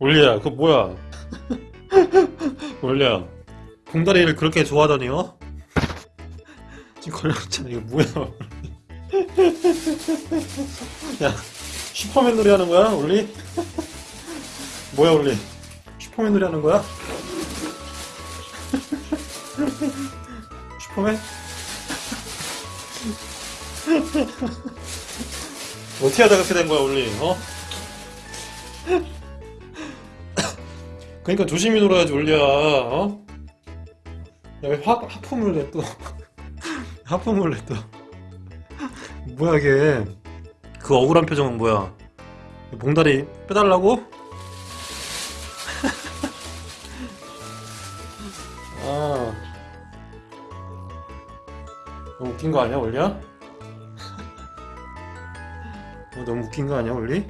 올리야 그거 뭐야 올리야 봉다리를 그렇게 좋아하다니 어? 지금 걸렸잖아 이거 뭐야 야 슈퍼맨 놀이 하는 거야 올리? 뭐야 올리 슈퍼맨 놀이 하는 거야? 슈퍼맨? 어떻게 하다 그렇게 된 거야 올리 어? 그러니까 조심히 놀아야지 올리야 어? 야왜 하품을 내또 하품을 내또 뭐야 이게 그 억울한 표정은 뭐야 봉다리 빼달라고? 아 너무 웃긴 거 아니야 올리야? 어, 너무 웃긴 거 아니야 올리?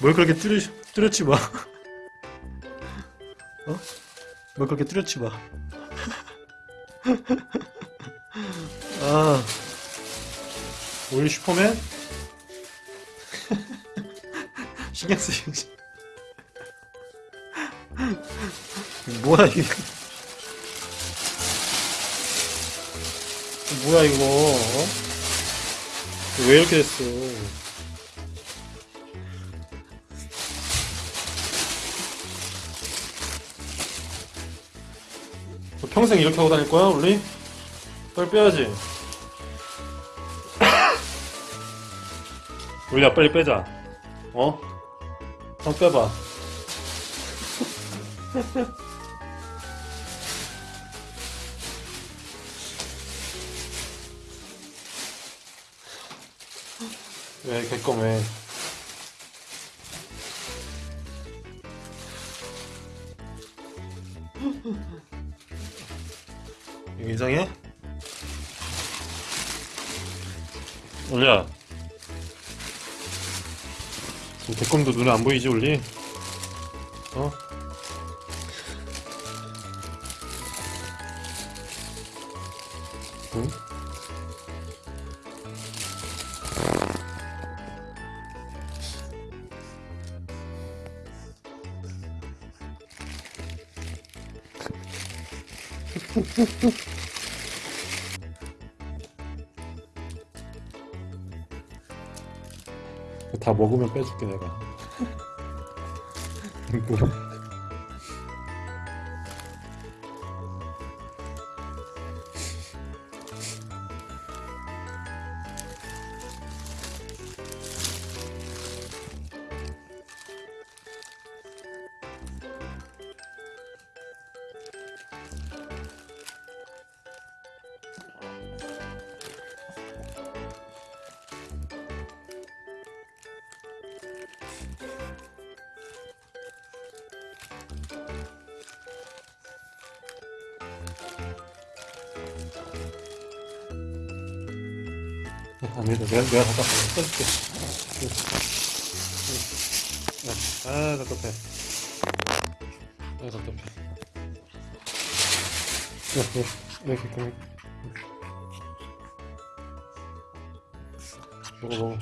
뭘 그렇게 뚜르, 뚜렷이 봐 어? 뭘 그렇게 뚜렷이 봐 아, 올리 슈퍼맨? 신경 쓰이지. 뭐야, 이게. 뭐야, 이거. 어? 왜 이렇게 됐어? 너 평생 이렇게 하고 다닐 거야, 올리? 빨리 빼야지. 우리야 빨리 빼자. 어? 한 빼봐. 왜 개껌해? 이거 이상해? 올리야 개껌도 눈에 안 보이지 올리? 어? 응? 다 먹으면 빼줄게 내가 아니다 내가 내가 갖다 써줄게 아 답답해 아 답답해 이렇게 이렇게 먹어 먹어